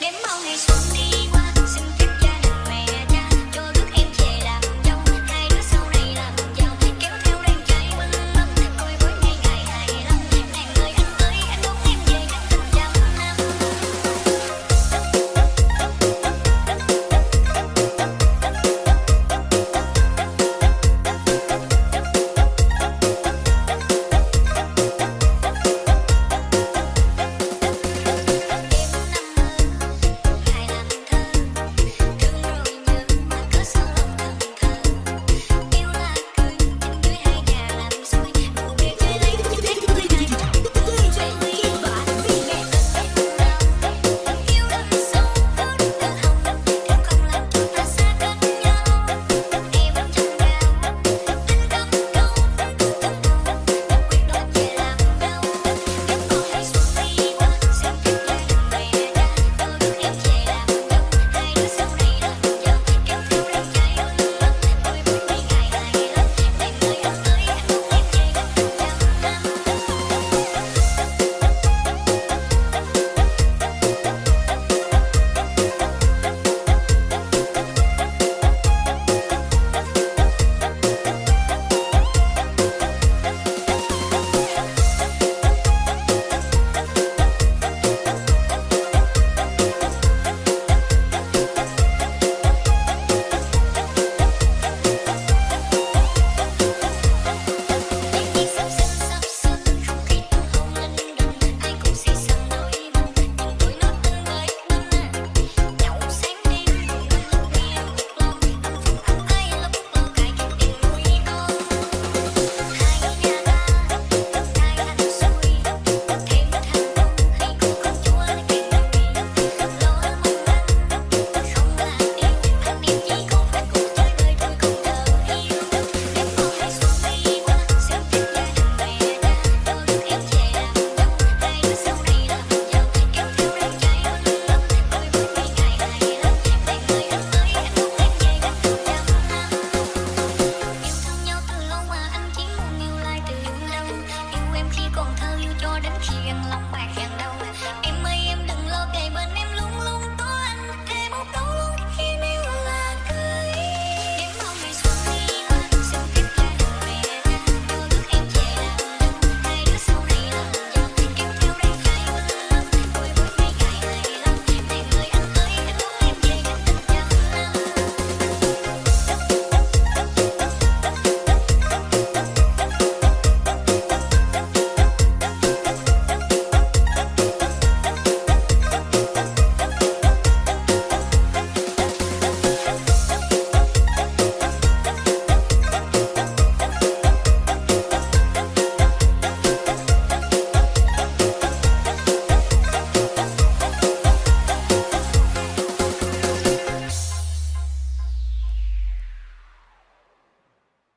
连毛衣送你。đến khi yên lòng bạc hẹn đâu?